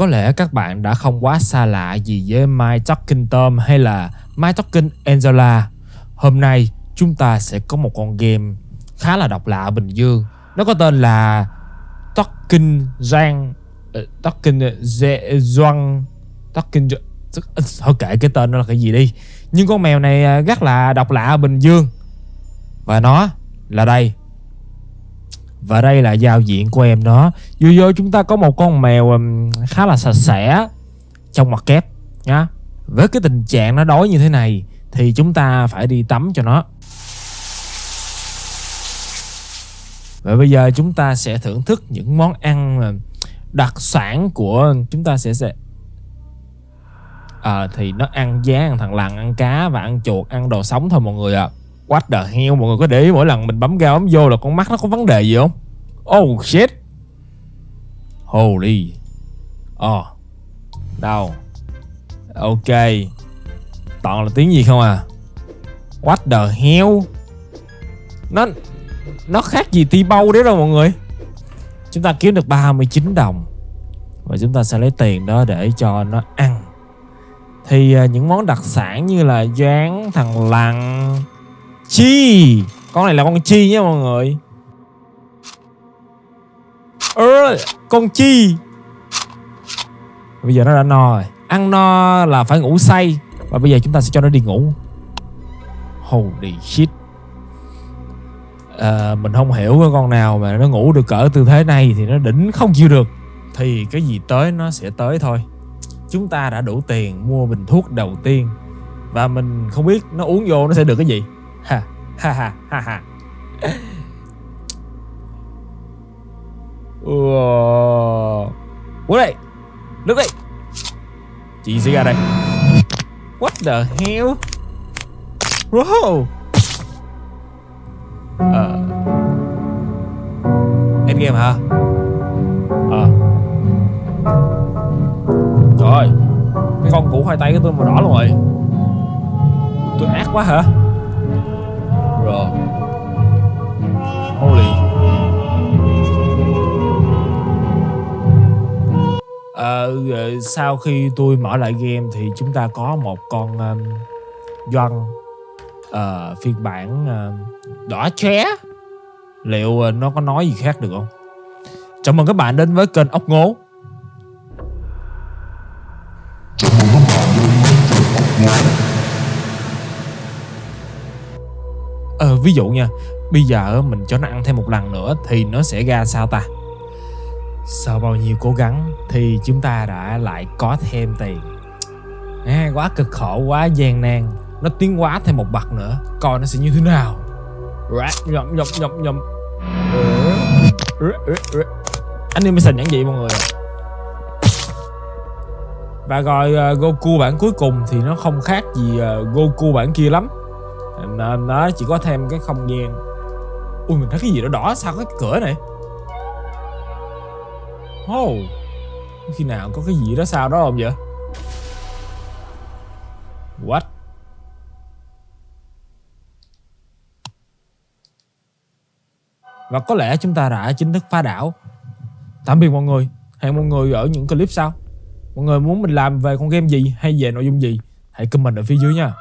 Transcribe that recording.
Có lẽ các bạn đã không quá xa lạ gì với My Talking Tom hay là My Talking Angela. Hôm nay chúng ta sẽ có một con game khá là độc lạ ở Bình Dương. Nó có tên là Talking Giang uh, ờ, Talking Doan Talking ờ, Thôi kệ cái tên nó là cái gì đi Nhưng con mèo này ờ, rất là độc lạ ở Bình Dương Và nó là đây và đây là giao diện của em nó Vô vô chúng ta có một con mèo um, khá là sạch sẽ Trong mặt kép nhá. Với cái tình trạng nó đói như thế này Thì chúng ta phải đi tắm cho nó. Và bây giờ chúng ta sẽ thưởng thức những món ăn um, đặc sản của chúng ta sẽ sẽ à, thì nó ăn giá ăn thằng lằn ăn cá và ăn chuột ăn đồ sống thôi mọi người ạ. à. What the hell mọi người có để ý mỗi lần mình bấm ga bấm vô là con mắt nó có vấn đề gì không? Oh shit. Holy. Ờ. Oh. Đâu? Ok. Toàn là tiếng gì không à? What the hell? Nó Nó khác gì ti bâu đấy đâu mọi người. Chúng ta kiếm được 39 đồng. Và chúng ta sẽ lấy tiền đó để cho nó ăn. Thì uh, những món đặc sản như là Gián, thằng lằn Chi? Con này là con chi nha mọi người. Ơ Con chi? Bây giờ nó đã no rồi. Ăn no là phải ngủ say. Và bây giờ chúng ta sẽ cho nó đi ngủ. Holy shit. À, Mình không hiểu cái con nào mà nó ngủ được cỡ tư thế này Thì nó đỉnh không chịu được. Thì cái gì tới nó sẽ tới thôi. Chúng ta đã đủ tiền mua bình thuốc đầu tiên. Và mình không biết nó uống vô nó sẽ được cái gì ha ha ha ha ha. Ủa đây, nước đây. Chị sẽ ra đây. What the hell? Bro Ờ. Endgame hả? Ờ. Trời Cái con củ khoai tây của tôi màu đỏ luôn rồi. Tôi ác quá hả? Rồi. Holy. Ờ, sau khi tôi mở lại game thì chúng ta có một con um, Doan uh, phiên bản uh, đỏ chóe Liệu uh, nó có nói gì khác được không? Chào mừng các bạn đến với kênh Ốc Ngố ví dụ nha Bây giờ mình cho nó ăn thêm một lần nữa Thì nó sẽ ra sao ta? Sau bao nhiêu cố gắng thì chúng ta đã lại có thêm tiền. À, Quá cực khổ, quá gian nan. Nó tiến quá thêm một bậc nữa Coi nó sẽ như thế nào. Nhầm nhầm nhầm nhầm Animation nhãn vậy mọi người Và rồi uh, Goku bản cuối cùng thì nó không khác gì uh, Goku bản kia lắm. Nên nó chỉ có thêm cái không gian. Ui, mình thấy cái gì đó đỏ sao có cái cửa này? Oh Khi nào có cái gì đó sao đó không vậy? What? Và có lẽ chúng ta đã chính thức phá đảo. Tạm biệt mọi người. Hẹn mọi người ở những clip sau. Mọi người muốn mình làm về con game gì hay về nội dung gì, Hãy comment ở phía dưới nha.